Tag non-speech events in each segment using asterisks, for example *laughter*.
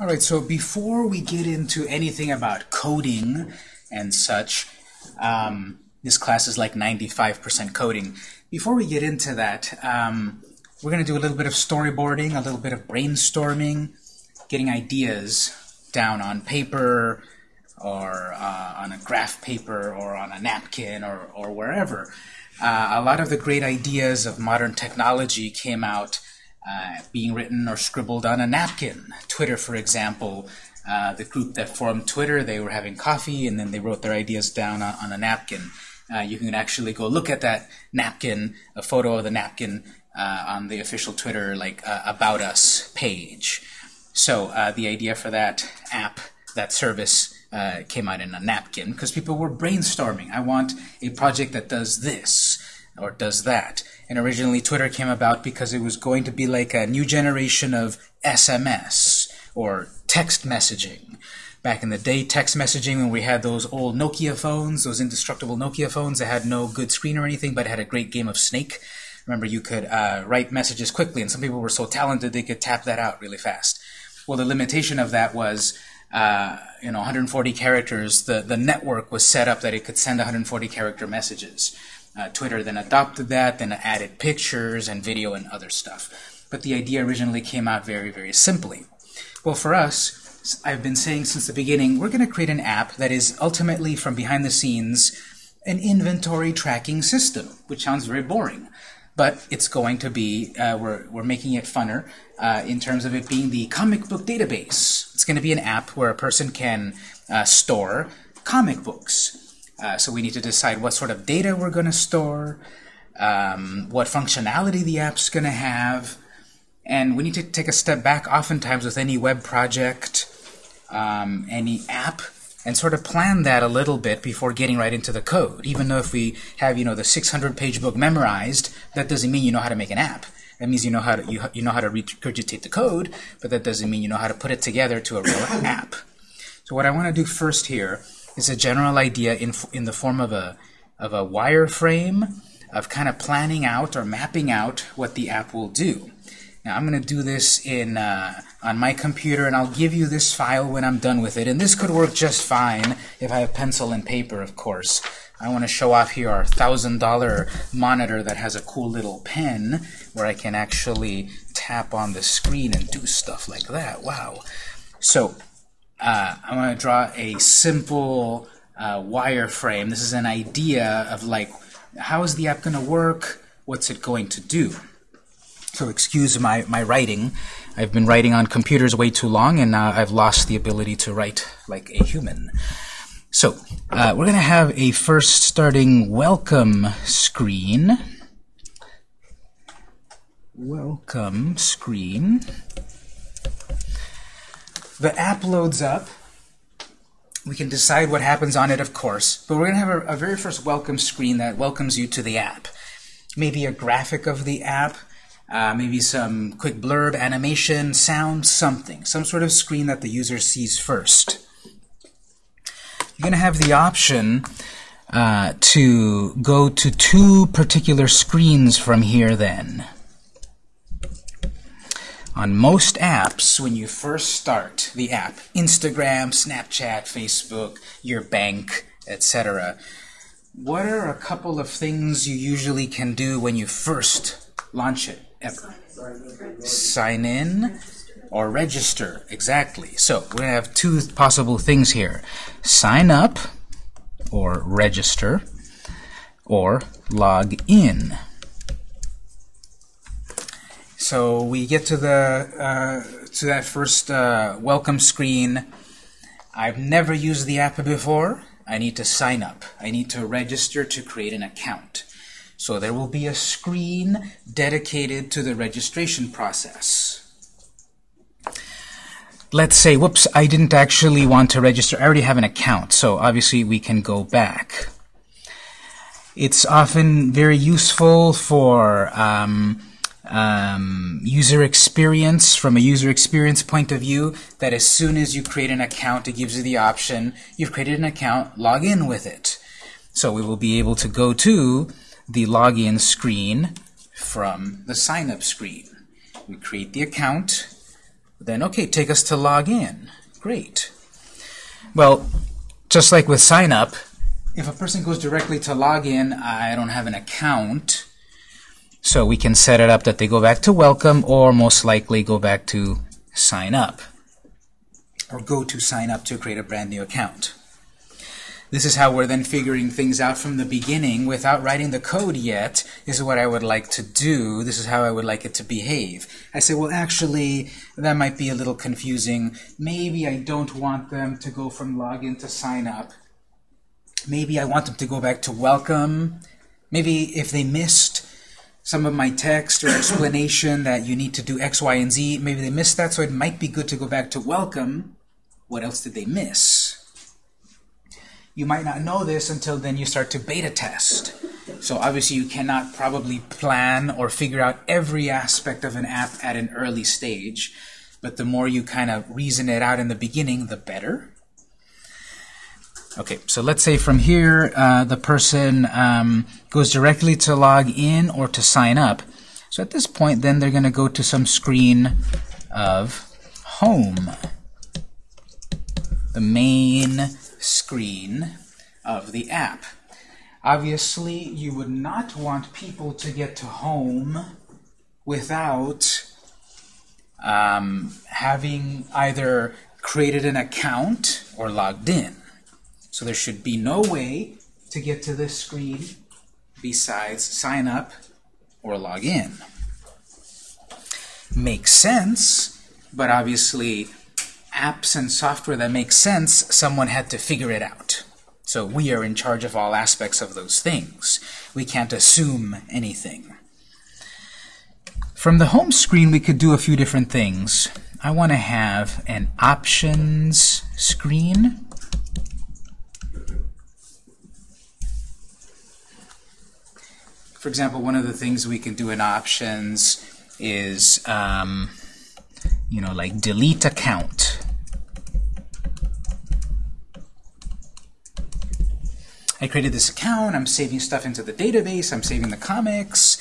All right, so before we get into anything about coding and such, um, this class is like 95% coding. Before we get into that, um, we're going to do a little bit of storyboarding, a little bit of brainstorming, getting ideas down on paper or uh, on a graph paper or on a napkin or, or wherever. Uh, a lot of the great ideas of modern technology came out uh, being written or scribbled on a napkin. Twitter, for example, uh, the group that formed Twitter, they were having coffee and then they wrote their ideas down on, on a napkin. Uh, you can actually go look at that napkin, a photo of the napkin uh, on the official Twitter like uh, About Us page. So the idea for that app, that service, came out in a napkin because people were brainstorming. I want a project that does this or does that. And originally Twitter came about because it was going to be like a new generation of SMS or text messaging. Back in the day, text messaging, when we had those old Nokia phones, those indestructible Nokia phones that had no good screen or anything, but had a great game of Snake. Remember, you could uh, write messages quickly, and some people were so talented they could tap that out really fast. Well, the limitation of that was, uh, you know, 140 characters. The, the network was set up that it could send 140 character messages. Uh, Twitter then adopted that, then added pictures and video and other stuff. But the idea originally came out very, very simply. Well, for us, I've been saying since the beginning, we're going to create an app that is ultimately, from behind the scenes, an inventory tracking system, which sounds very boring. But it's going to be, uh, we're, we're making it funner uh, in terms of it being the comic book database. It's going to be an app where a person can uh, store comic books. Uh, so we need to decide what sort of data we're going to store, um, what functionality the app's going to have, and we need to take a step back oftentimes with any web project, um, any app, and sort of plan that a little bit before getting right into the code. Even though if we have, you know, the 600-page book memorized, that doesn't mean you know how to make an app. That means you know how to you, you know how to regurgitate the code, but that doesn't mean you know how to put it together to a real *coughs* app. So what I want to do first here is a general idea in in the form of a of a wireframe of kind of planning out or mapping out what the app will do. Now I'm going to do this in uh, on my computer, and I'll give you this file when I'm done with it. And this could work just fine if I have pencil and paper, of course. I want to show off here our $1,000 monitor that has a cool little pen where I can actually tap on the screen and do stuff like that. Wow. So uh, I'm going to draw a simple uh, wireframe. This is an idea of like, how is the app going to work? What's it going to do? So excuse my, my writing. I've been writing on computers way too long, and now I've lost the ability to write like a human. So uh, we're going to have a first starting welcome screen. Welcome screen. The app loads up. We can decide what happens on it, of course, but we're going to have a, a very first welcome screen that welcomes you to the app. Maybe a graphic of the app, uh, maybe some quick blurb, animation, sound, something. Some sort of screen that the user sees first. You're going to have the option uh, to go to two particular screens from here then. On most apps, when you first start the app, Instagram, Snapchat, Facebook, your bank, etc., what are a couple of things you usually can do when you first launch it? ever. Sign in or register. Exactly. So to have two possible things here. Sign up or register or log in. So we get to the uh, to that first uh, welcome screen. I've never used the app before. I need to sign up. I need to register to create an account. So there will be a screen dedicated to the registration process. Let's say, whoops, I didn't actually want to register. I already have an account, so obviously we can go back. It's often very useful for um, um, user experience, from a user experience point of view, that as soon as you create an account, it gives you the option, you've created an account, log in with it. So we will be able to go to the login screen from the sign-up screen. We create the account, Then, okay, take us to log in. Great. Well, just like with sign up, if a person goes directly to log in, I don't have an account, so we can set it up that they go back to welcome or most likely go back to sign up or go to sign up to create a brand new account. This is how we're then figuring things out from the beginning without writing the code yet. This is what I would like to do. This is how I would like it to behave. I say, well, actually, that might be a little confusing. Maybe I don't want them to go from login to sign up. Maybe I want them to go back to welcome. Maybe if they missed some of my text or explanation that you need to do X, Y, and Z, maybe they missed that, so it might be good to go back to welcome. What else did they miss? You might not know this until then you start to beta test. So obviously you cannot probably plan or figure out every aspect of an app at an early stage. But the more you kind of reason it out in the beginning, the better. Okay, so let's say from here uh, the person um, goes directly to log in or to sign up. So at this point then they're going to go to some screen of home. The main screen of the app. Obviously, you would not want people to get to home without um, having either created an account or logged in. So there should be no way to get to this screen besides sign up or log in. Makes sense, but obviously apps and software that makes sense, someone had to figure it out. So we are in charge of all aspects of those things. We can't assume anything. From the home screen, we could do a few different things. I want to have an options screen. For example, one of the things we can do in options is, um, you know, like delete account. I created this account, I'm saving stuff into the database, I'm saving the comics,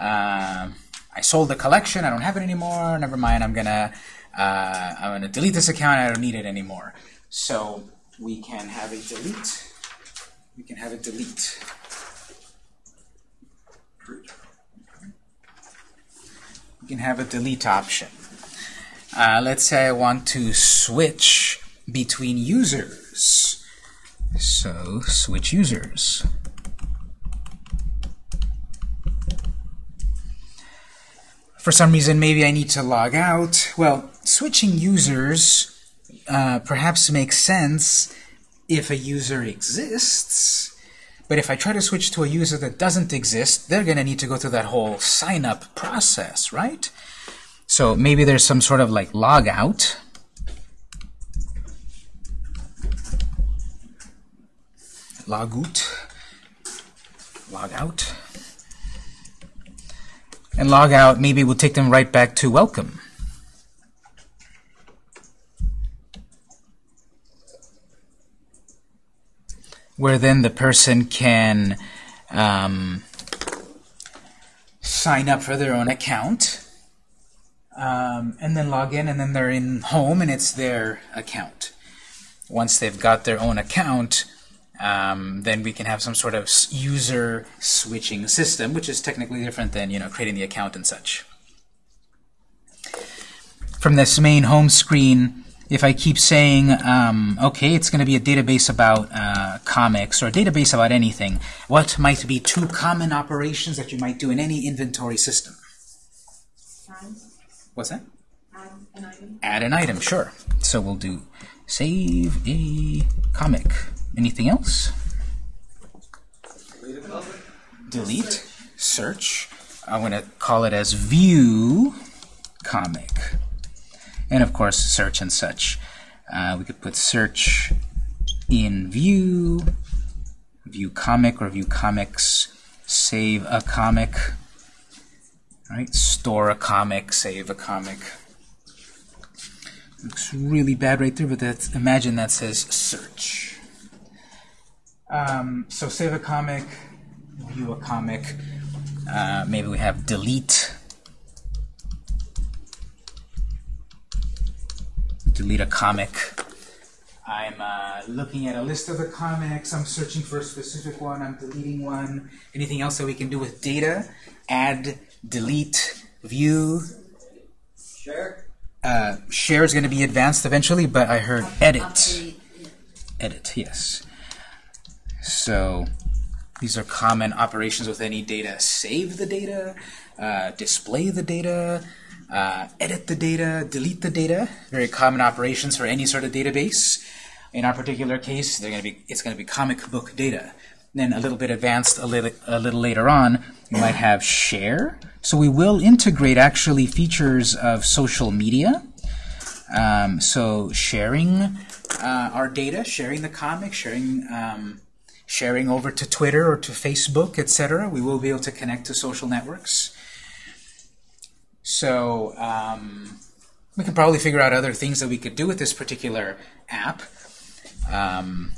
uh, I sold the collection, I don't have it anymore, never mind, I'm gonna uh, I'm gonna delete this account, I don't need it anymore. So we can have a delete, we can have a delete. We can have a delete option. Uh, let's say I want to switch between users. So switch users. For some reason, maybe I need to log out. Well, switching users uh, perhaps makes sense if a user exists. But if I try to switch to a user that doesn't exist, they're going to need to go through that whole sign-up process, right? So maybe there's some sort of like logout. logout, log out. And log out maybe we'll take them right back to welcome. Where then the person can um, sign up for their own account um, and then log in and then they're in home and it's their account. Once they've got their own account, um, then we can have some sort of user switching system, which is technically different than you know creating the account and such. From this main home screen, if I keep saying, um, okay, it's going to be a database about uh, comics or a database about anything, what might be two common operations that you might do in any inventory system? Add. What's that? Add an item. Add an item, sure. So we'll do save a comic. Anything else? Delete. Delete. Search. I'm going to call it as view comic. And of course, search and such. Uh, we could put search in view, view comic or view comics, save a comic, right? Store a comic, save a comic. Looks really bad right there, but that's, imagine that says search. Um, so save a comic, view a comic. Uh, maybe we have delete. Delete a comic. I'm uh, looking at a list of the comics. I'm searching for a specific one. I'm deleting one. Anything else that we can do with data? Add, delete, view. Share. Uh, share is going to be advanced eventually, but I heard edit. Edit, yes. So these are common operations with any data. Save the data, uh, display the data, uh, edit the data, delete the data. Very common operations for any sort of database. In our particular case, they're going to be it's going to be comic book data. Then a little bit advanced, a little a little later on, you might have share. So we will integrate actually features of social media. Um, so sharing uh, our data, sharing the comic, sharing um, sharing over to Twitter or to Facebook, etc. We will be able to connect to social networks. So um, we can probably figure out other things that we could do with this particular app. Um,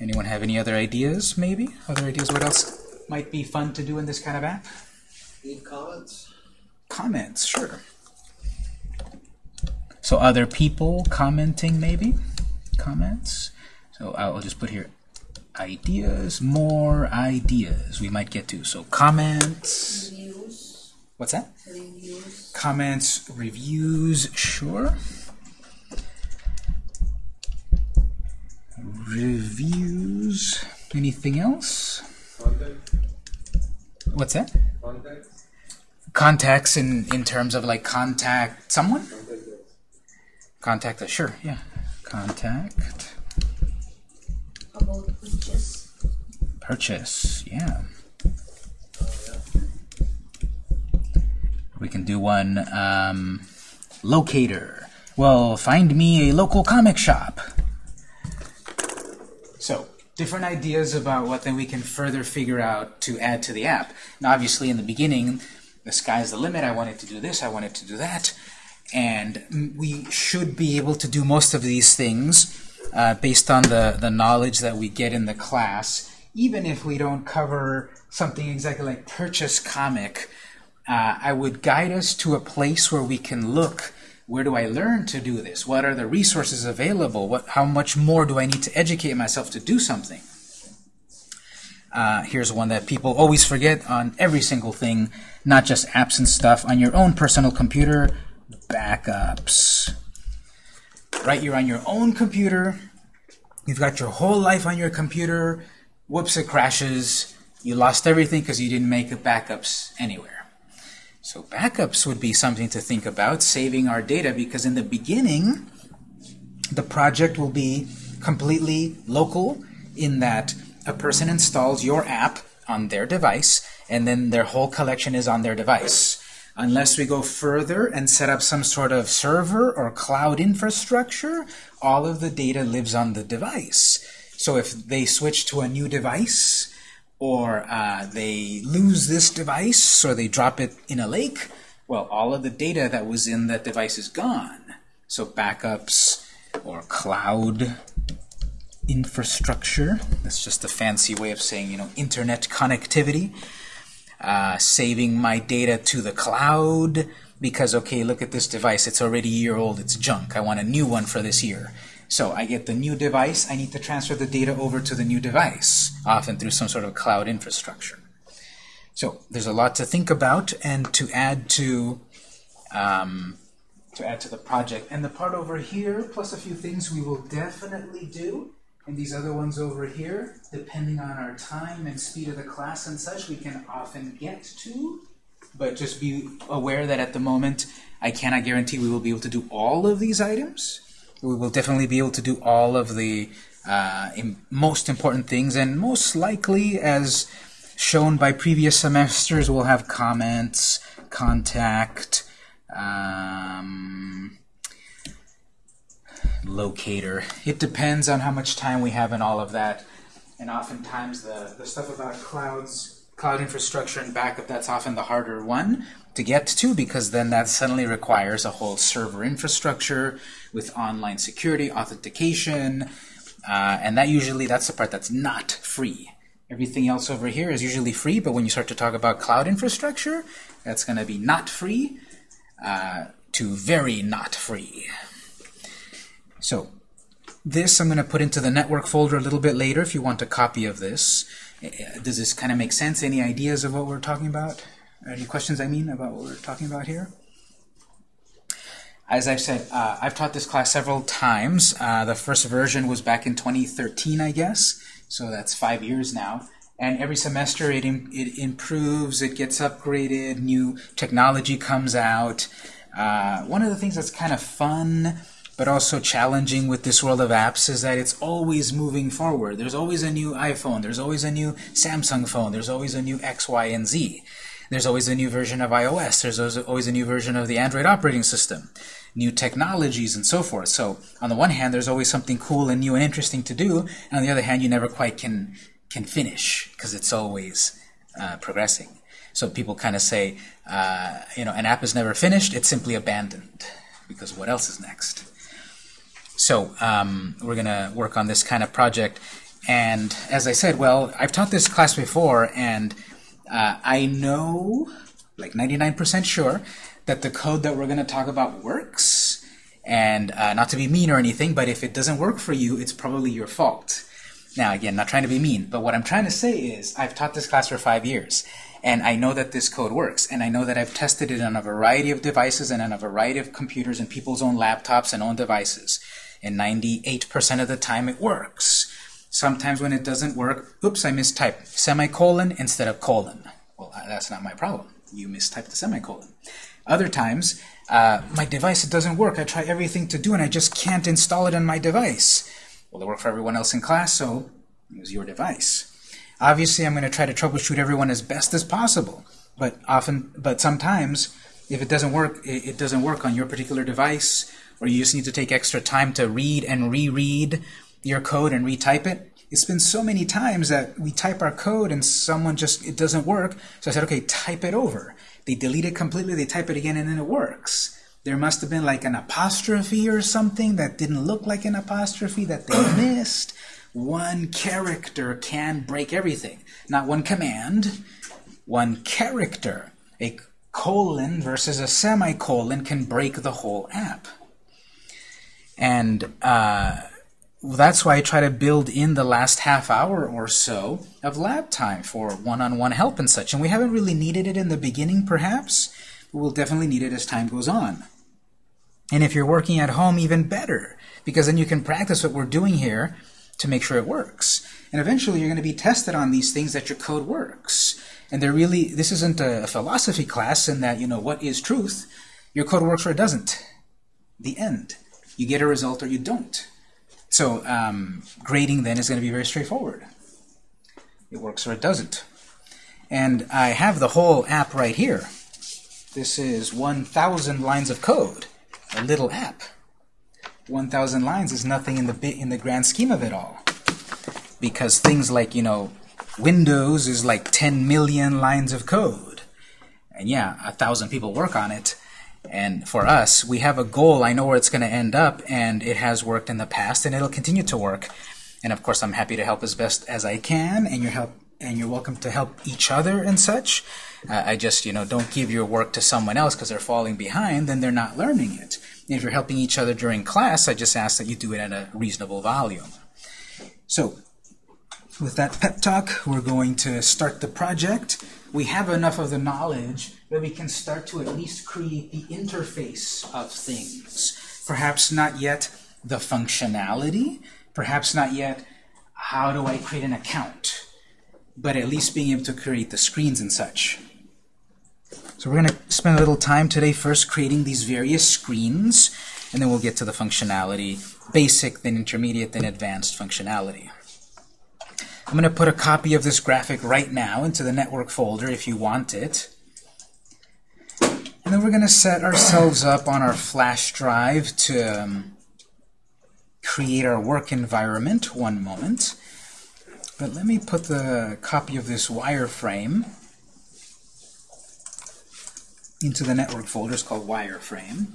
anyone have any other ideas, maybe? Other ideas what else might be fun to do in this kind of app? Leave comments. Comments, sure. So other people commenting, maybe? Comments. So I'll just put here ideas, more ideas we might get to. So comments. What's that? Reviews. Comments, reviews, sure. Reviews. Anything else? Contact. What's that? Contact. Contacts in, in terms of like contact someone? Contact us. Contact us, sure, yeah. Contact, About purchase. purchase, yeah. We can do one, um, locator. Well, find me a local comic shop. So, different ideas about what then we can further figure out to add to the app. Now, obviously, in the beginning, the sky's the limit. I wanted to do this, I wanted to do that. And we should be able to do most of these things uh, based on the, the knowledge that we get in the class, even if we don't cover something exactly like purchase comic. Uh, I would guide us to a place where we can look where do I learn to do this? What are the resources available? What, how much more do I need to educate myself to do something? Uh, here's one that people always forget on every single thing, not just apps and stuff. On your own personal computer, backups. Right, you're on your own computer. You've got your whole life on your computer. Whoops, it crashes. You lost everything because you didn't make backups anywhere. So backups would be something to think about, saving our data, because in the beginning, the project will be completely local in that a person installs your app on their device, and then their whole collection is on their device. Unless we go further and set up some sort of server or cloud infrastructure, all of the data lives on the device. So if they switch to a new device, or uh, they lose this device, or they drop it in a lake, well, all of the data that was in that device is gone. So backups or cloud infrastructure, that's just a fancy way of saying, you know, internet connectivity. Uh, saving my data to the cloud because, okay, look at this device, it's already a year old, it's junk, I want a new one for this year. So I get the new device, I need to transfer the data over to the new device, often through some sort of cloud infrastructure. So there's a lot to think about and to add to um, to add to the project. And the part over here, plus a few things we will definitely do, and these other ones over here, depending on our time and speed of the class and such, we can often get to. But just be aware that at the moment, I cannot guarantee we will be able to do all of these items. We will definitely be able to do all of the uh, most important things, and most likely, as shown by previous semesters, we'll have comments, contact, um, locator. It depends on how much time we have and all of that. And oftentimes the, the stuff about clouds, cloud infrastructure and backup, that's often the harder one to get to because then that suddenly requires a whole server infrastructure with online security, authentication, uh, and that usually, that's the part that's not free. Everything else over here is usually free, but when you start to talk about cloud infrastructure, that's going to be not free uh, to very not free. So this I'm going to put into the network folder a little bit later if you want a copy of this. Uh, Does this kind of make sense? Any ideas of what we're talking about? Any questions, I mean, about what we're talking about here? As I've said, uh, I've taught this class several times. Uh, the first version was back in 2013, I guess, so that's five years now. And every semester it, im it improves, it gets upgraded, new technology comes out. Uh, one of the things that's kind of fun but also challenging with this world of apps is that it's always moving forward. There's always a new iPhone, there's always a new Samsung phone, there's always a new X, Y, and Z. There's always a new version of iOS, there's always a new version of the Android operating system, new technologies, and so forth. So on the one hand, there's always something cool and new and interesting to do, and on the other hand, you never quite can, can finish, because it's always uh, progressing. So people kind of say, uh, you know, an app is never finished, it's simply abandoned, because what else is next? So um, we're going to work on this kind of project. And as I said, well, I've taught this class before, and uh, I know, like 99% sure, that the code that we're going to talk about works. And uh, not to be mean or anything, but if it doesn't work for you, it's probably your fault. Now, again, not trying to be mean, but what I'm trying to say is I've taught this class for five years, and I know that this code works, and I know that I've tested it on a variety of devices and on a variety of computers and people's own laptops and own devices and 98% of the time it works. Sometimes when it doesn't work, oops, I mistyped semicolon instead of colon. Well, that's not my problem. You mistyped the semicolon. Other times, uh, my device it doesn't work. I try everything to do, and I just can't install it on my device. Well, it worked for everyone else in class, so it was your device. Obviously, I'm going to try to troubleshoot everyone as best as possible, but often, but sometimes, if it doesn't work, it, it doesn't work on your particular device, or you just need to take extra time to read and reread your code and retype it. It's been so many times that we type our code and someone just, it doesn't work. So I said, okay, type it over. They delete it completely, they type it again, and then it works. There must have been like an apostrophe or something that didn't look like an apostrophe that they *coughs* missed. One character can break everything. Not one command, one character. A colon versus a semicolon can break the whole app. And uh, that's why I try to build in the last half hour or so of lab time for one-on-one -on -one help and such. And we haven't really needed it in the beginning, perhaps, but we'll definitely need it as time goes on. And if you're working at home, even better, because then you can practice what we're doing here to make sure it works. And eventually you're going to be tested on these things that your code works. And they're really, this isn't a philosophy class in that, you know, what is truth? Your code works or it doesn't. The end. You get a result or you don't. So um, grading then is going to be very straightforward. It works or it doesn't. And I have the whole app right here. This is 1,000 lines of code, a little app. 1,000 lines is nothing in the bit in the grand scheme of it all, because things like you know, Windows is like 10 million lines of code, and yeah, a thousand people work on it. And for us, we have a goal. I know where it's going to end up, and it has worked in the past, and it'll continue to work. And of course, I'm happy to help as best as I can, and you're help and you're welcome to help each other and such. Uh, I just, you know, don't give your work to someone else because they're falling behind, then they're not learning it. And if you're helping each other during class, I just ask that you do it at a reasonable volume. So, with that pep talk, we're going to start the project. We have enough of the knowledge that we can start to at least create the interface of things. Perhaps not yet the functionality, perhaps not yet how do I create an account, but at least being able to create the screens and such. So we're going to spend a little time today first creating these various screens, and then we'll get to the functionality, basic, then intermediate, then advanced functionality. I'm going to put a copy of this graphic right now into the network folder if you want it. And then we're going to set ourselves up on our flash drive to um, create our work environment. One moment. But let me put the copy of this wireframe into the network folder. It's called wireframe.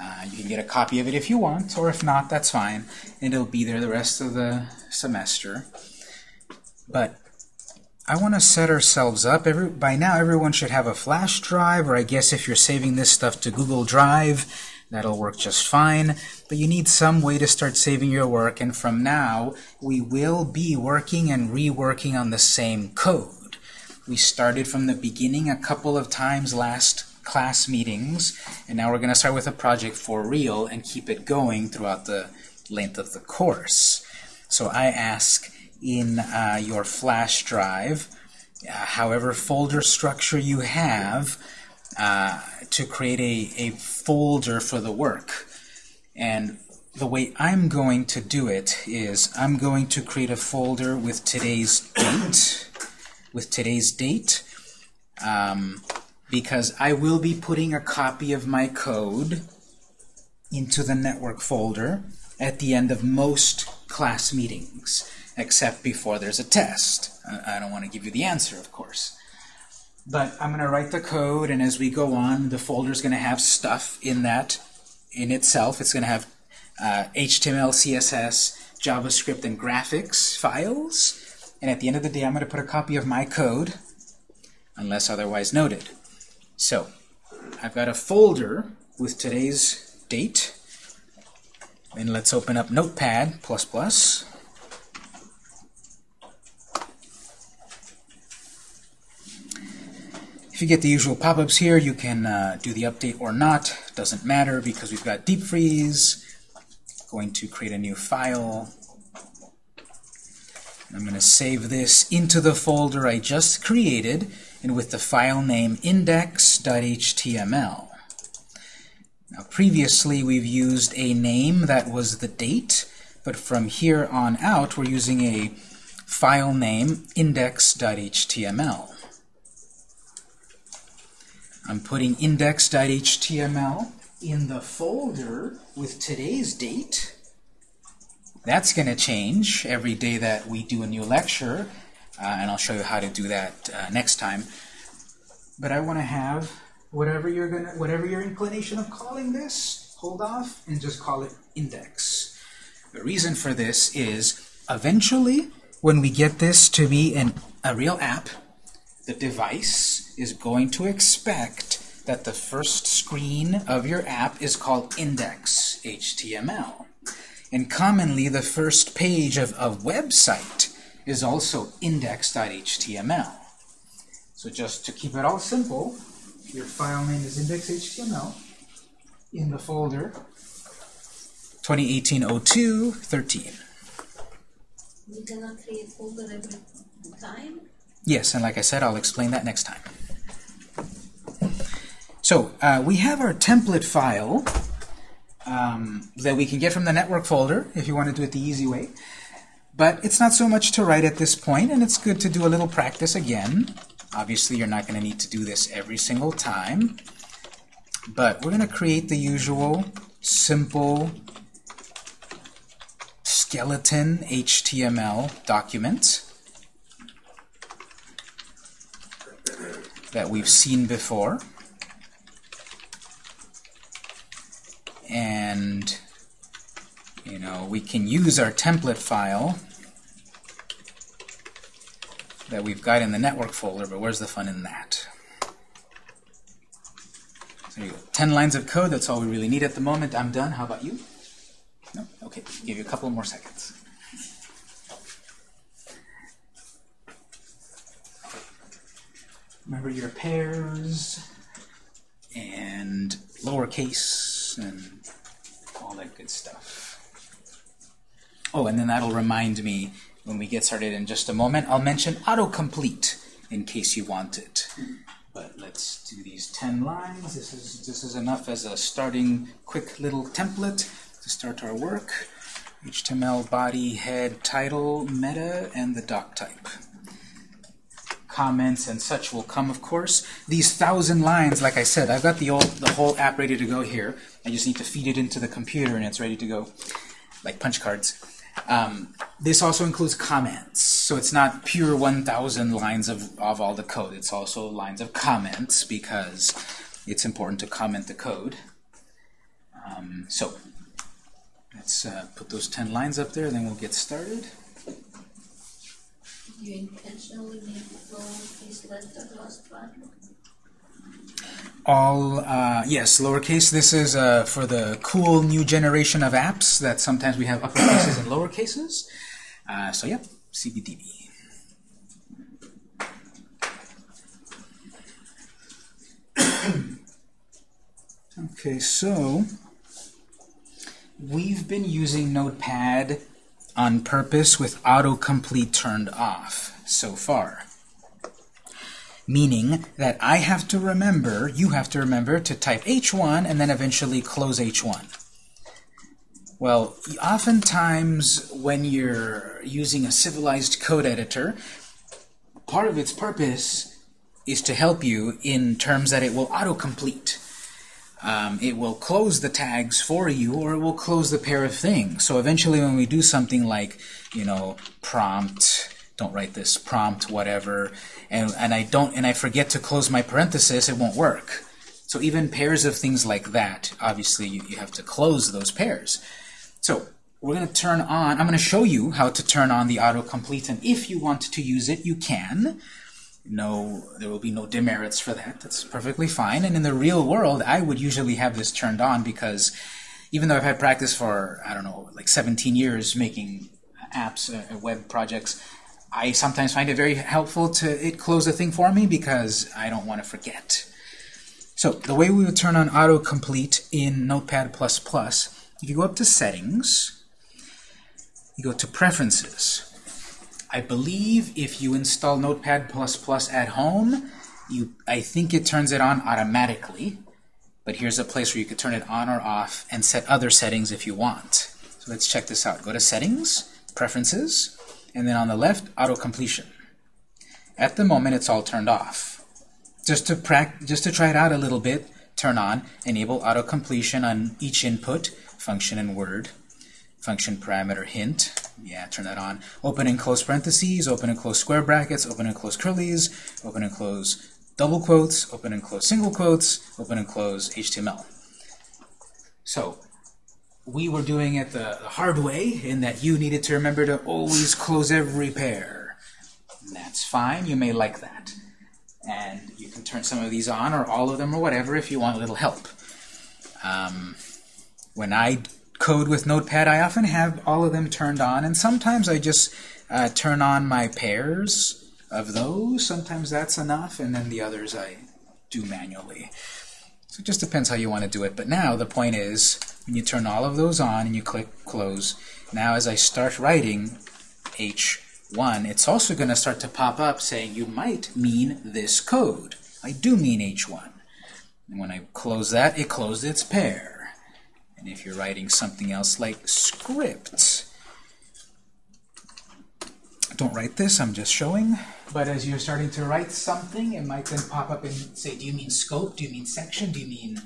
Uh, you can get a copy of it if you want, or if not, that's fine. And it'll be there the rest of the semester. But I want to set ourselves up. Every, by now, everyone should have a flash drive, or I guess if you're saving this stuff to Google Drive, That'll work just fine, but you need some way to start saving your work, and from now, we will be working and reworking on the same code. We started from the beginning a couple of times last class meetings, and now we're going to start with a project for real and keep it going throughout the length of the course. So I ask in uh, your flash drive, uh, however folder structure you have, uh, to create a, a folder for the work. And the way I'm going to do it is I'm going to create a folder with today's date, with today's date, um, because I will be putting a copy of my code into the network folder at the end of most class meetings, except before there's a test. I, don't want to give you the answer, of course. But I'm going to write the code, and as we go on, the folder is going to have stuff in that in itself. It's going to have uh, HTML, CSS, JavaScript, and graphics files. And at the end of the day, I'm going to put a copy of my code, unless otherwise noted. So I've got a folder with today's date. And let's open up Notepad++. If you get the usual pop-ups here, you can uh, do the update or not. Doesn't matter because we've got deep freeze. Going to create a new file. I'm going to save this into the folder I just created and with the file name index.html. Now previously we've used a name that was the date, but from here on out we're using a file name index.html. I'm putting index.html in the folder with today's date. That's going to change every day that we do a new lecture, uh, and I'll show you how to do that uh, next time. But I want to have whatever you're gonna, whatever your inclination of calling this, hold off and just call it index. The reason for this is eventually, when we get this to be an, a real app, the device is going to expect that the first screen of your app is called index.html. And commonly, the first page of a website is also index.html. So just to keep it all simple, your file name is index.html in the folder 2018-02-13. We cannot create folder every time. Yes, and like I said, I'll explain that next time. So uh, we have our template file um, that we can get from the network folder if you want to do it the easy way. But it's not so much to write at this point, and it's good to do a little practice again. Obviously, you're not going to need to do this every single time. But we're going to create the usual simple skeleton HTML document that we've seen before. And, you know, we can use our template file that we've got in the network folder, but where's the fun in that? So you go. 10 lines of code, that's all we really need at the moment. I'm done. How about you? No? Okay, give you a couple more seconds. Remember your pairs and lowercase and all that good stuff. Oh, and then that'll remind me when we get started in just a moment. I'll mention autocomplete in case you want it. But let's do these 10 lines. This is, this is enough as a starting quick little template to start our work. HTML body, head, title, meta, and the doc type. Comments and such will come, of course. These thousand lines, like I said, I've got the, old, the whole app ready to go here. I just need to feed it into the computer and it's ready to go, like punch cards. Um, this also includes comments, so it's not pure 1,000 lines of, of all the code. It's also lines of comments because it's important to comment the code. Um, so let's uh, put those 10 lines up there, then we'll get started. You intentionally is last all, uh, yes, lowercase. This is uh, for the cool new generation of apps that sometimes we have uppercases and lowercases. Uh, so yeah, CBDB. *coughs* okay, so we've been using Notepad on purpose with autocomplete turned off so far meaning that I have to remember, you have to remember to type H1 and then eventually close H1. Well, oftentimes when you're using a civilized code editor, part of its purpose is to help you in terms that it will autocomplete. Um, it will close the tags for you or it will close the pair of things. So eventually when we do something like, you know, prompt, don't write this prompt, whatever, and, and I don't and I forget to close my parenthesis, it won't work. So even pairs of things like that, obviously you, you have to close those pairs. So we're going to turn on, I'm going to show you how to turn on the autocomplete, and if you want to use it, you can. No, there will be no demerits for that. That's perfectly fine. And in the real world, I would usually have this turned on because even though I've had practice for, I don't know, like 17 years making apps, uh, web projects, I sometimes find it very helpful to it close a thing for me because I don't want to forget. So the way we would turn on autocomplete in Notepad++, if you go up to Settings, you go to Preferences. I believe if you install Notepad++ at home, you I think it turns it on automatically. But here's a place where you could turn it on or off and set other settings if you want. So let's check this out. Go to Settings, Preferences, and then on the left, auto completion. At the moment, it's all turned off. Just to just to try it out a little bit, turn on enable auto completion on each input, function and Word, function parameter hint. Yeah, turn that on. Open and close parentheses, open and close square brackets, open and close curlies, open and close double quotes, open and close single quotes, open and close HTML. So we were doing it the, the hard way in that you needed to remember to always close every pair. That's fine. You may like that. And you can turn some of these on or all of them or whatever if you want a little help. Um, when I code with Notepad, I often have all of them turned on, and sometimes I just uh, turn on my pairs of those. Sometimes that's enough, and then the others I do manually. So it just depends how you want to do it. But now the point is, when you turn all of those on and you click close, now as I start writing H1, it's also going to start to pop up saying you might mean this code. I do mean H1. And when I close that, it closed its pair. And if you're writing something else like script, don't write this, I'm just showing. But as you're starting to write something, it might then pop up and say, do you mean scope? Do you mean section? Do you mean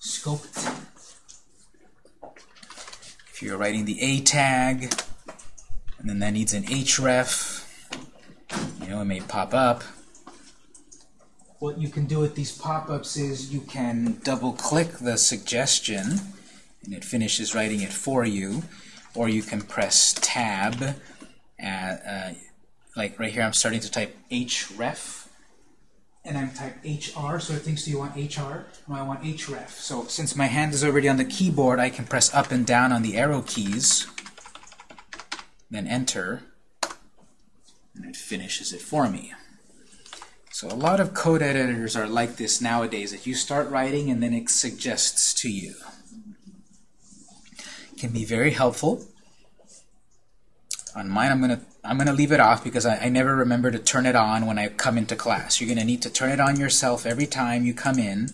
scoped? If you're writing the A tag, and then that needs an href, you know, it may pop up. What you can do with these pop-ups is you can double-click the suggestion, and it finishes writing it for you, or you can press tab at, uh, like right here I'm starting to type href and I'm type hr so it thinks do you want hr? No I want href. So since my hand is already on the keyboard I can press up and down on the arrow keys then enter and it finishes it for me. So a lot of code editors are like this nowadays that you start writing and then it suggests to you can be very helpful on mine, I'm gonna I'm gonna leave it off because I, I never remember to turn it on when I come into class. You're gonna need to turn it on yourself every time you come in,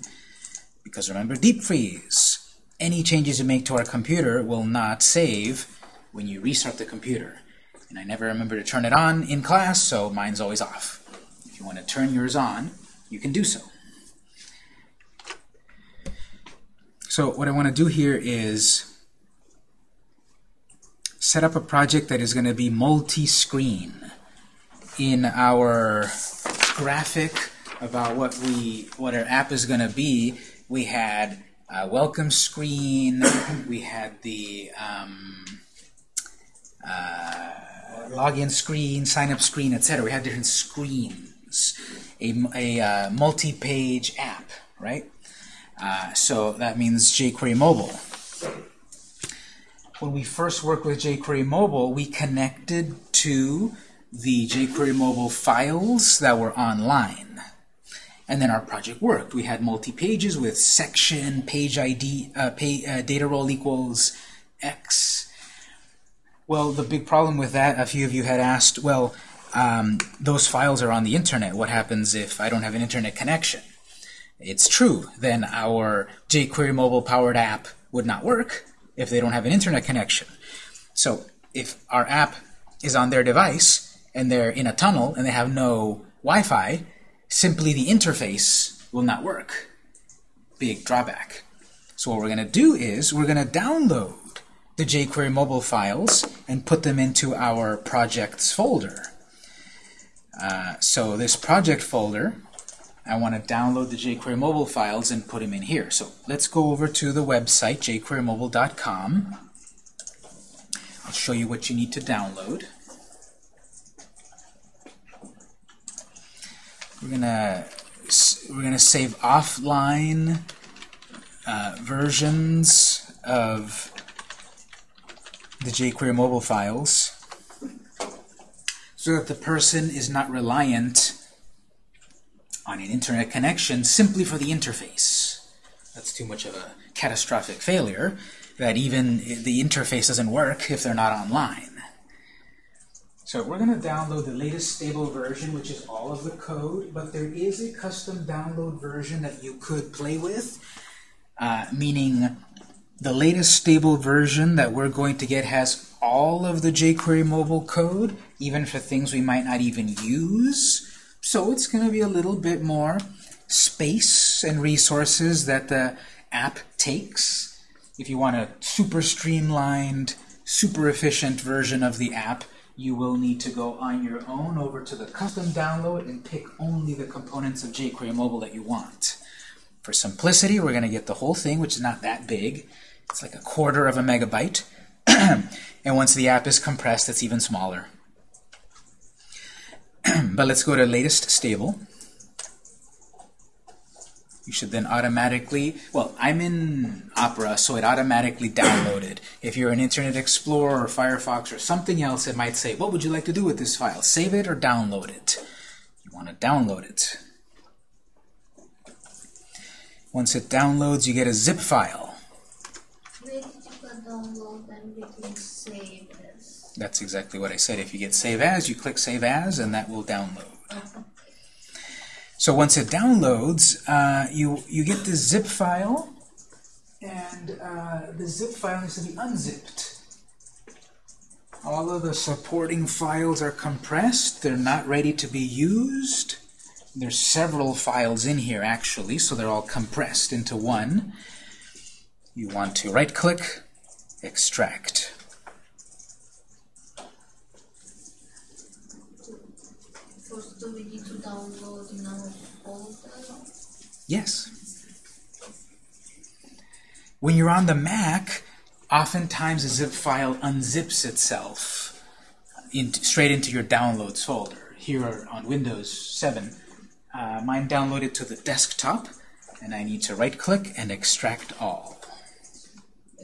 because remember, deep freeze. Any changes you make to our computer will not save when you restart the computer. And I never remember to turn it on in class, so mine's always off. If you want to turn yours on, you can do so. So what I want to do here is set up a project that is going to be multi-screen. In our graphic about what we what our app is going to be, we had a welcome screen, we had the um, uh, login screen, sign up screen, etc. We had different screens. A, a uh, multi-page app, right? Uh, so that means jQuery Mobile. When we first worked with jQuery Mobile, we connected to the jQuery Mobile files that were online. And then our project worked. We had multi-pages with section, page ID, uh, pay, uh, data role equals X. Well, the big problem with that, a few of you had asked, well, um, those files are on the internet. What happens if I don't have an internet connection? It's true. Then our jQuery mobile powered app would not work if they don't have an internet connection. So if our app is on their device and they're in a tunnel and they have no Wi-Fi, simply the interface will not work. Big drawback. So what we're going to do is we're going to download the jQuery mobile files and put them into our projects folder. Uh, so this project folder, I want to download the jQuery mobile files and put them in here. So let's go over to the website, jQueryMobile.com. I'll show you what you need to download. We're gonna we're gonna save offline uh, versions of the jQuery mobile files so that the person is not reliant on an internet connection simply for the interface. That's too much of a catastrophic failure that even the interface doesn't work if they're not online. So we're going to download the latest stable version, which is all of the code, but there is a custom download version that you could play with, uh, meaning the latest stable version that we're going to get has all of the jQuery mobile code, even for things we might not even use. So it's going to be a little bit more space and resources that the app takes. If you want a super streamlined, super efficient version of the app, you will need to go on your own over to the custom download and pick only the components of jQuery mobile that you want. For simplicity, we're going to get the whole thing, which is not that big. It's like a quarter of a megabyte. *clears throat* and once the app is compressed, it's even smaller. *clears throat* but let's go to latest stable. You should then automatically, well, I'm in Opera, so it automatically downloaded. If you're an Internet Explorer or Firefox or something else, it might say, what would you like to do with this file? Save it or download it? You want to download it. Once it downloads, you get a zip file. Where did you download and between save? That's exactly what I said. If you get Save As, you click Save As, and that will download. So once it downloads, uh, you, you get the zip file, and uh, the zip file needs to be unzipped. All of the supporting files are compressed. They're not ready to be used. There's several files in here, actually, so they're all compressed into one. You want to right-click, extract. First, do we need to download folder? Yes. When you're on the Mac, oftentimes a zip file unzips itself in, straight into your downloads folder. Here on Windows 7, uh, mine downloaded to the desktop, and I need to right-click and extract all.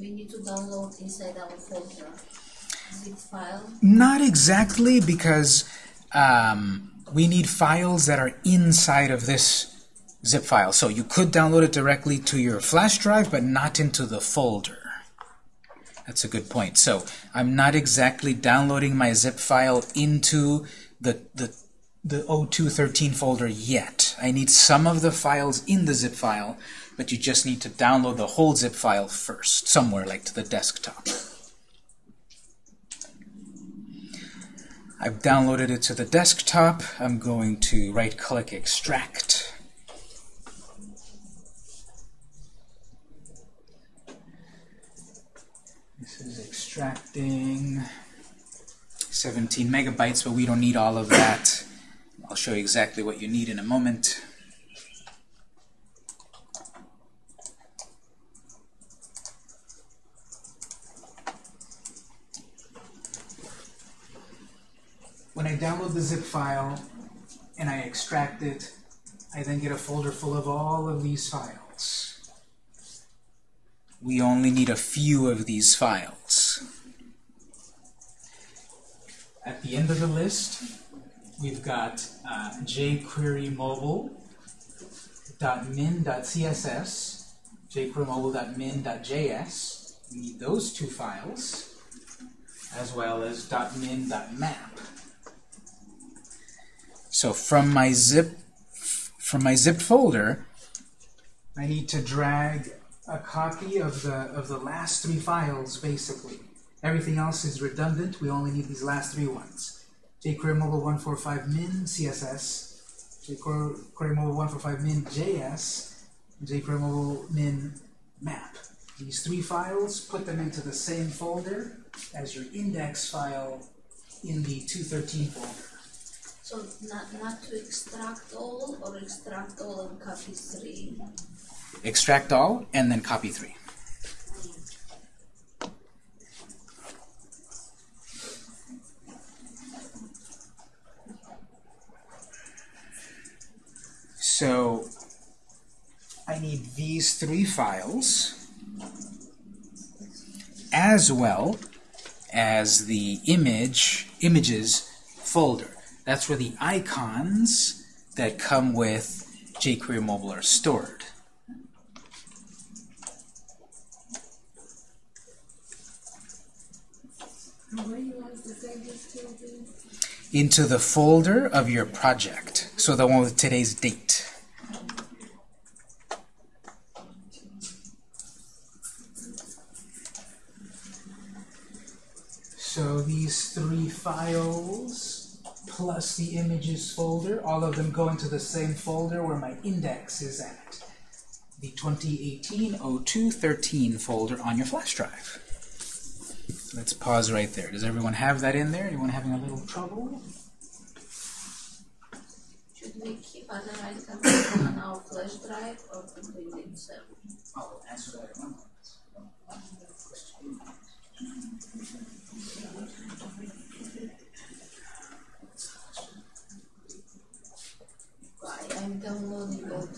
We need to download inside our folder zip file. Not exactly, because um, we need files that are inside of this zip file. So you could download it directly to your flash drive, but not into the folder. That's a good point. So I'm not exactly downloading my zip file into the, the, the 0213 folder yet. I need some of the files in the zip file, but you just need to download the whole zip file first, somewhere like to the desktop. I've downloaded it to the desktop. I'm going to right-click Extract. This is extracting 17 megabytes, but we don't need all of that. I'll show you exactly what you need in a moment. When I download the zip file and I extract it, I then get a folder full of all of these files. we only need a few of these files. At the end of the list, we've got uh, jQuery mobile.min.css, jQuery mobile.min.js. We need those two files, as well as .min.map. So from my zip from my zipped folder, I need to drag a copy of the of the last three files basically. Everything else is redundant. We only need these last three ones. jQuery Mobile 145 min CSS, jQuery Mobile 145 min JS, jQuery Mobile min map. These three files, put them into the same folder as your index file in the 213 folder. So not, not to extract all or extract all and copy three. Extract all, and then copy three. So I need these three files as well as the image images folder. That's where the icons that come with jQuery Mobile are stored. Into the folder of your project. So the one with today's date. So these three files plus the images folder, all of them go into the same folder where my index is at. The 2018-02-13 folder on your flash drive. Let's pause right there. Does everyone have that in there? Anyone having a little trouble? Should we keep other items on our flash drive or completely separate? I'll answer that in one moment. Why, I'm downloading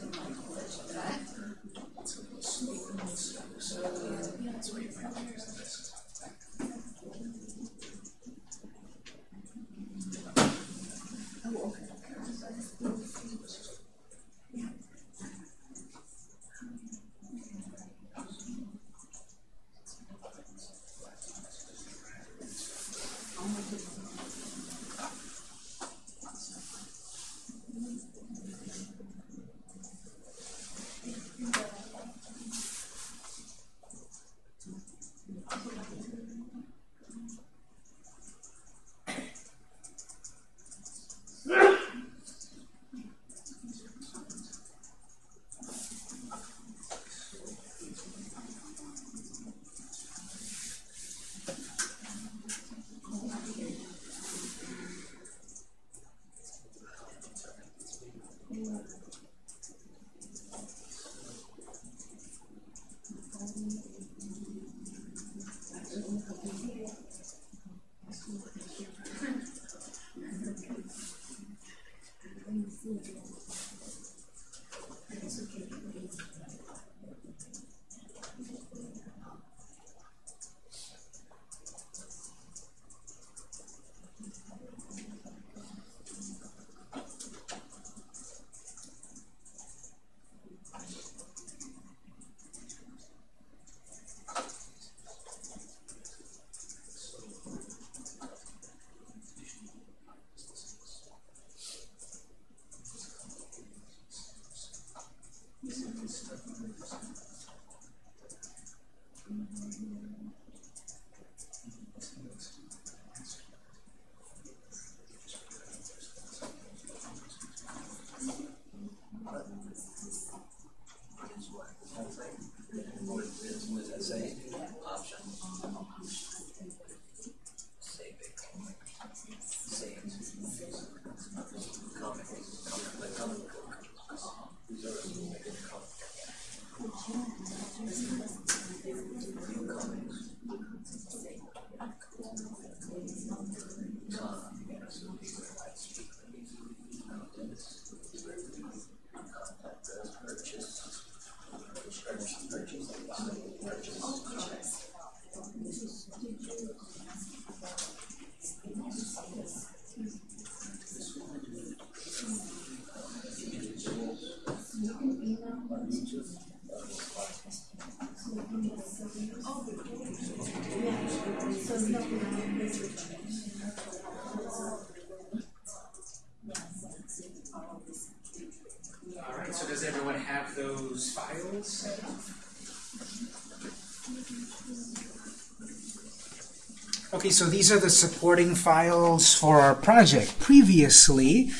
Okay, so these are the supporting files for our project. Previously,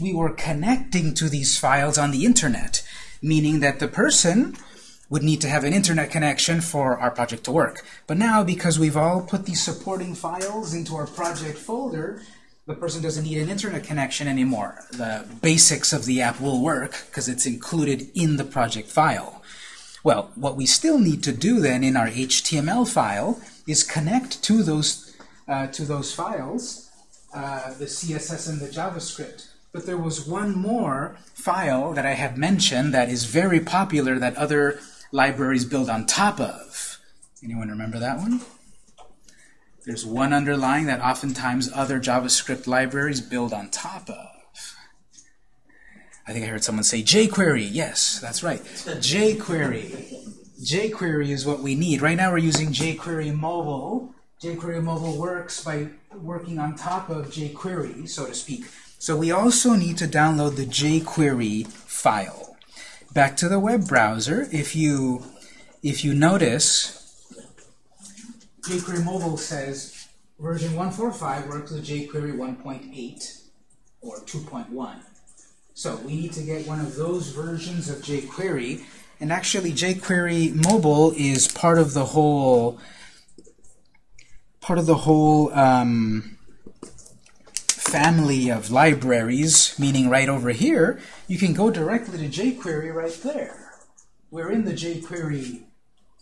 we were connecting to these files on the internet, meaning that the person would need to have an internet connection for our project to work. But now, because we've all put these supporting files into our project folder, the person doesn't need an internet connection anymore. The basics of the app will work because it's included in the project file. Well, what we still need to do then in our HTML file is connect to those uh, to those files, uh, the CSS and the JavaScript. But there was one more file that I have mentioned that is very popular that other libraries build on top of. Anyone remember that one? There's one underlying that oftentimes other JavaScript libraries build on top of. I think I heard someone say jQuery. Yes, that's right. *laughs* jQuery. jQuery is what we need. Right now we're using jQuery Mobile. jQuery Mobile works by working on top of jQuery, so to speak. So we also need to download the jQuery file. Back to the web browser, if you if you notice, jQuery Mobile says version 145 works with jQuery 1.8 or 2.1. So we need to get one of those versions of jQuery. And actually, jQuery Mobile is part of the whole part of the whole um, family of libraries. Meaning, right over here, you can go directly to jQuery right there. We're in the jQuery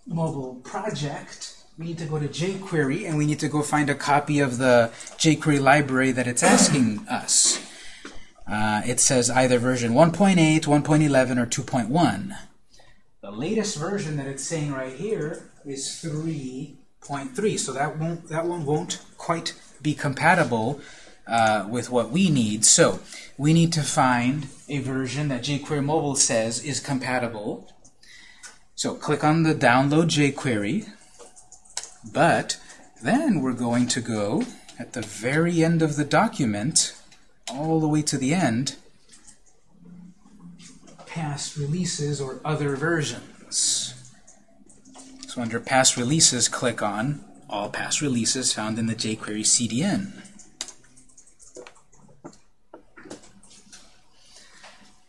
Mobile project. We need to go to jQuery, and we need to go find a copy of the jQuery library that it's asking us. Uh, it says either version 1.8, 1.11, or 2.1. The latest version that it's saying right here is 3.3, so that won't that one won't quite be compatible uh, with what we need. So we need to find a version that jQuery Mobile says is compatible. So click on the download jQuery, but then we're going to go at the very end of the document all the way to the end, past releases or other versions. So under past releases, click on all past releases found in the jQuery CDN.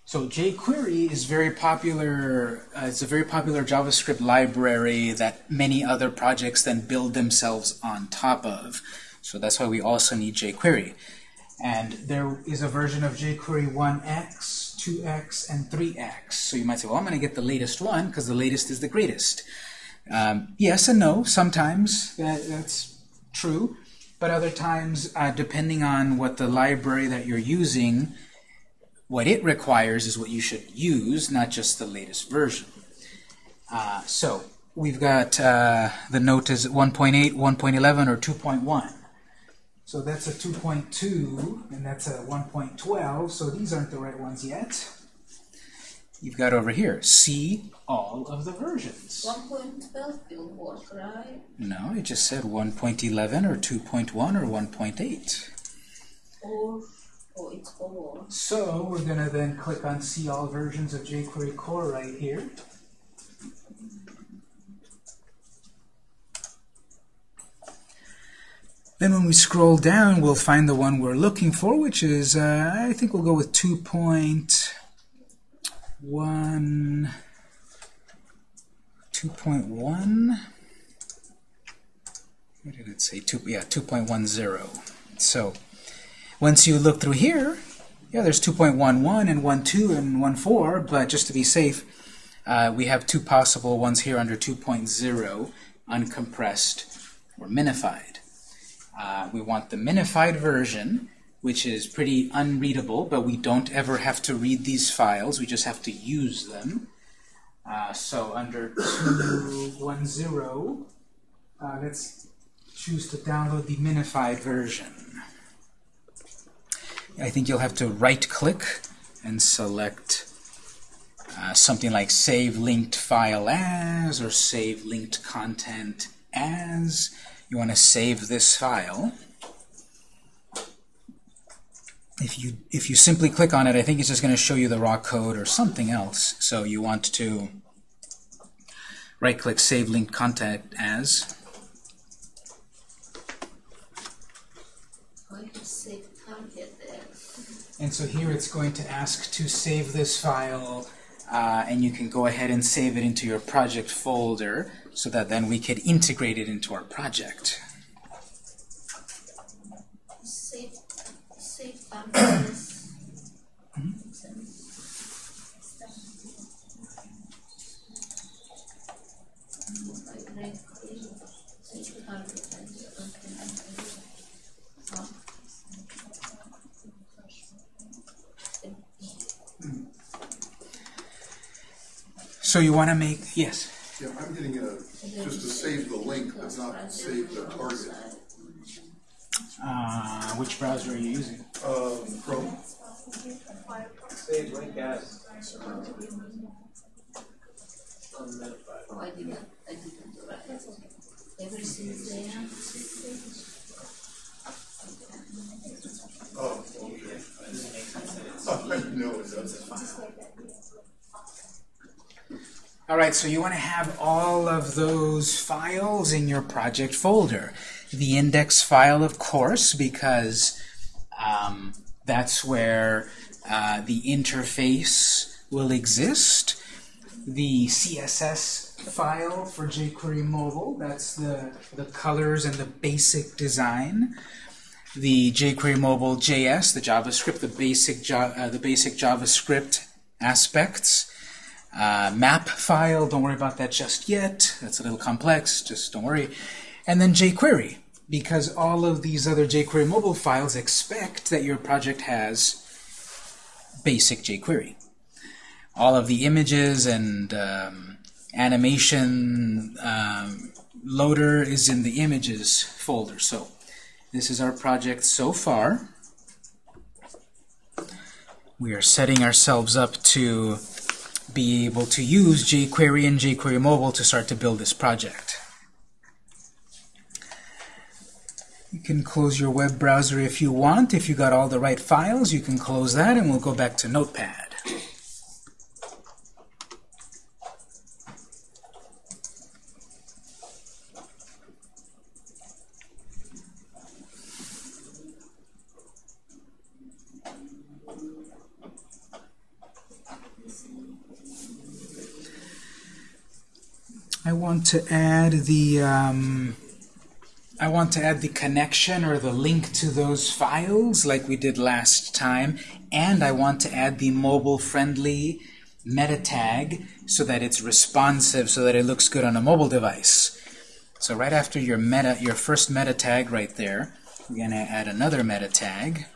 So jQuery is very popular. Uh, it's a very popular JavaScript library that many other projects then build themselves on top of. So that's why we also need jQuery. And there is a version of jQuery 1x, 2x, and 3x. So you might say, well, I'm going to get the latest one because the latest is the greatest. Um, yes and no. Sometimes that, that's true. But other times, uh, depending on what the library that you're using, what it requires is what you should use, not just the latest version. Uh, so we've got uh, the note is 1.8, 1.11, or 2.1. So that's a 2.2, and that's a 1.12, so these aren't the right ones yet. You've got over here, see all of the versions. 1.12 will work, right? No, it just said 1.11 or 2.1 or 1.8. Or, oh, it's or. So we're going to then click on see all versions of jQuery core right here. Then when we scroll down, we'll find the one we're looking for, which is, uh, I think we'll go with 2.1, 2.1. What did it say? Two, yeah, 2.10. So once you look through here, yeah, there's 2.11 and 1.2 and 1.4, but just to be safe, uh, we have two possible ones here under 2.0, uncompressed or minified. Uh, we want the minified version, which is pretty unreadable, but we don't ever have to read these files. We just have to use them. Uh, so under 210, uh, let's choose to download the minified version. I think you'll have to right-click and select uh, something like Save Linked File As or Save Linked Content as. You want to save this file. If you if you simply click on it, I think it's just going to show you the raw code or something else. So you want to right-click Save Linked Contact As. Going to save target there. And so here it's going to ask to save this file, uh, and you can go ahead and save it into your project folder so that then we could integrate it into our project. Save, save target. Right click, save target, okay. So you want to make, yes? Yeah, I'm getting a, just to save the link, but not save the target. Uh, which browser are you using? Uh, Chrome, Save link as. Oh, I didn't, I didn't do that. Everything's there. oh, okay. *laughs* I know it does. All right, so you want to have all of those files in your project folder. The index file, of course, because um, that's where uh, the interface will exist. The CSS file for jQuery Mobile, that's the, the colors and the basic design. The jQuery Mobile JS, the JavaScript, the basic, uh, the basic JavaScript aspects. Uh, map file, don't worry about that just yet. That's a little complex, just don't worry. And then jQuery, because all of these other jQuery mobile files expect that your project has basic jQuery. All of the images and um, animation um, loader is in the images folder. So this is our project so far. We are setting ourselves up to be able to use jQuery and jQuery Mobile to start to build this project. You can close your web browser if you want. If you got all the right files, you can close that and we'll go back to Notepad. I want to add the um, I want to add the connection or the link to those files like we did last time, and I want to add the mobile-friendly meta tag so that it's responsive, so that it looks good on a mobile device. So right after your meta, your first meta tag right there, we're going to add another meta tag.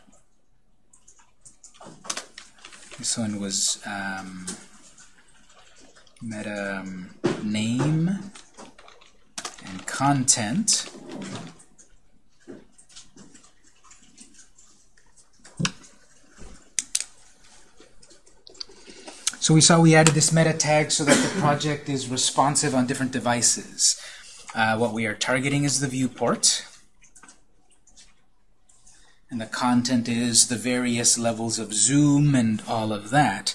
This one was um, meta um, name and content. So we saw we added this meta tag so that the project is responsive on different devices. Uh, what we are targeting is the viewport. And the content is the various levels of zoom and all of that.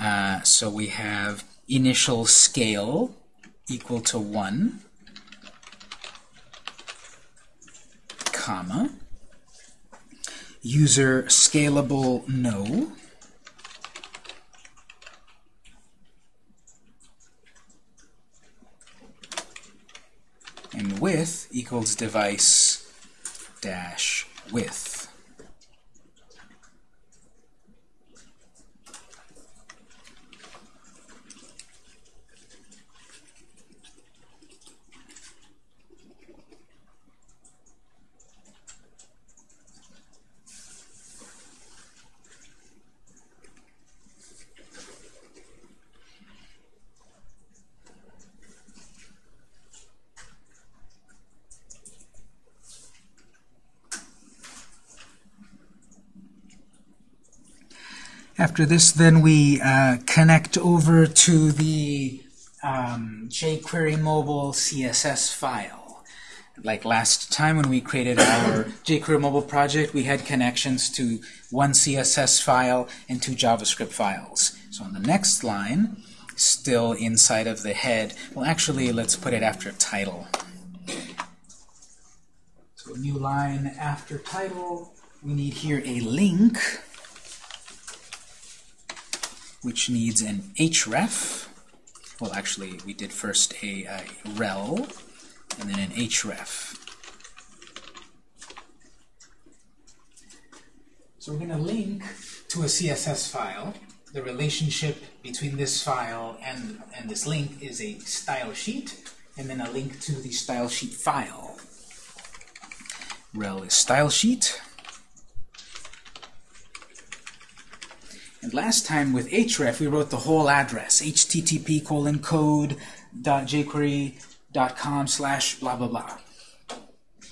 Uh, so we have initial scale equal to 1, comma, user scalable no, and width equals device dash width. After this, then we uh, connect over to the um, jQuery mobile CSS file. Like last time when we created our jQuery mobile project, we had connections to one CSS file and two JavaScript files. So on the next line, still inside of the head, well actually let's put it after title. So a new line after title, we need here a link, which needs an href. Well, actually, we did first a, a rel, and then an href. So we're going to link to a CSS file. The relationship between this file and, and this link is a style sheet, and then a link to the style sheet file. Rel is style sheet. Last time with href, we wrote the whole address, http colon code dot jquery dot com slash blah blah blah.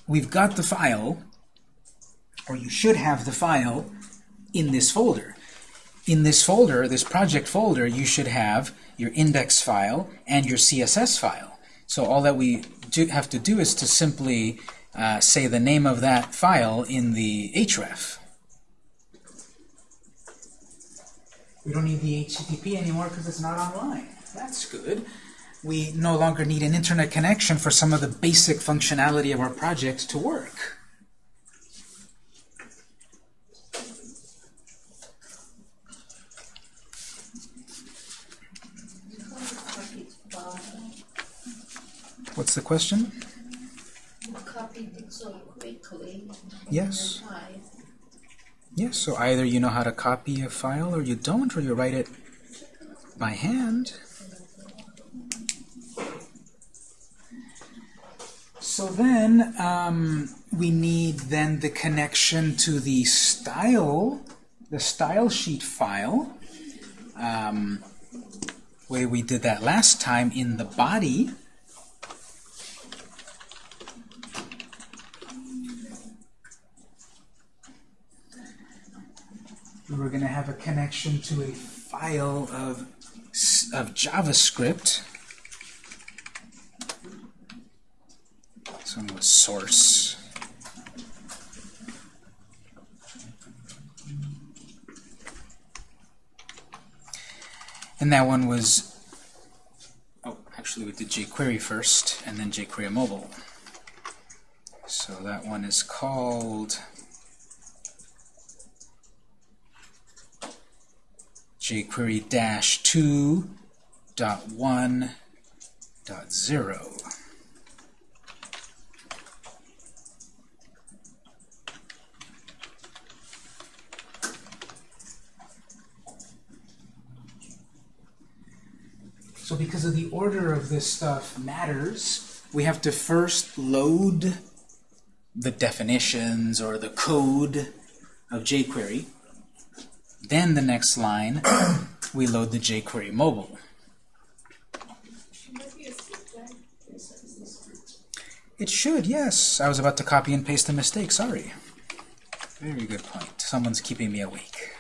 We've got the file, or you should have the file, in this folder. In this folder, this project folder, you should have your index file and your CSS file. So all that we do have to do is to simply uh, say the name of that file in the href. We don't need the HTTP anymore because it's not online. That's good. We no longer need an internet connection for some of the basic functionality of our project to work. What's the question? You copied it so quickly. Yes. Yes, so either you know how to copy a file or you don't, or you write it by hand. So then um, we need then the connection to the style, the style sheet file, um, way we did that last time in the body. We were going to have a connection to a file of, of JavaScript. This one was source. And that one was, oh, actually we did jQuery first, and then jQuery mobile. So that one is called jQuery dash 2 dot 1 dot 0. So because of the order of this stuff matters, we have to first load the definitions or the code of jQuery. Then the next line, *clears throat* we load the jQuery mobile. It should, yes. I was about to copy and paste a mistake, sorry. Very good point. Someone's keeping me awake.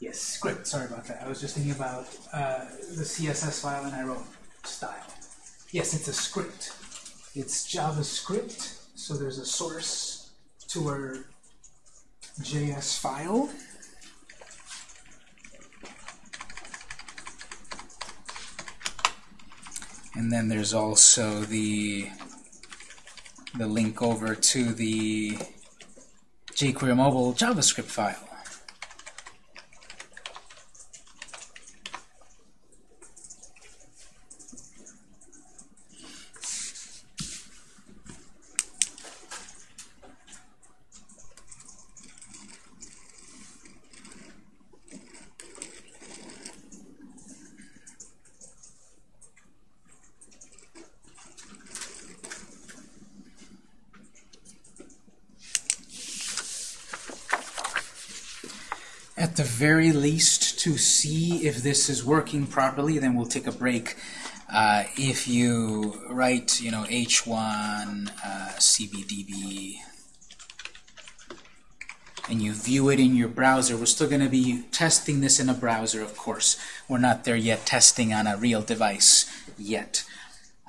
Yes, script, sorry about that. I was just thinking about uh, the CSS file and I wrote style. Yes, it's a script. It's JavaScript, so there's a source to our JS file. And then there's also the the link over to the jQuery mobile JavaScript file. At the very least, to see if this is working properly, then we'll take a break. Uh, if you write, you know, h1 uh, cbdb and you view it in your browser, we're still going to be testing this in a browser, of course. We're not there yet testing on a real device yet.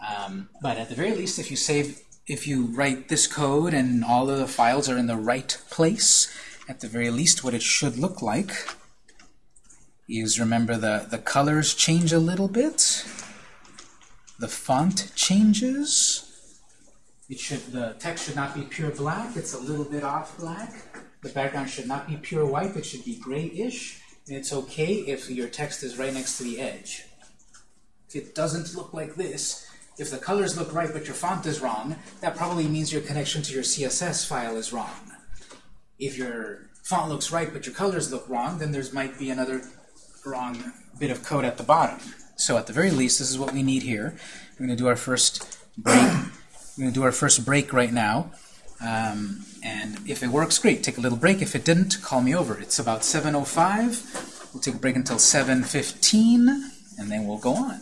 Um, but at the very least, if you save, if you write this code and all of the files are in the right place, at the very least, what it should look like is remember the, the colors change a little bit. The font changes. It should the text should not be pure black. It's a little bit off black. The background should not be pure white. It should be grayish. And it's okay if your text is right next to the edge. If it doesn't look like this, if the colors look right but your font is wrong, that probably means your connection to your CSS file is wrong. If your font looks right but your colors look wrong, then there might be another wrong bit of code at the bottom. So at the very least, this is what we need here. We're going to do our first break. We're going to do our first break right now. Um, and if it works, great. Take a little break. If it didn't, call me over. It's about 7.05. We'll take a break until 7.15, and then we'll go on.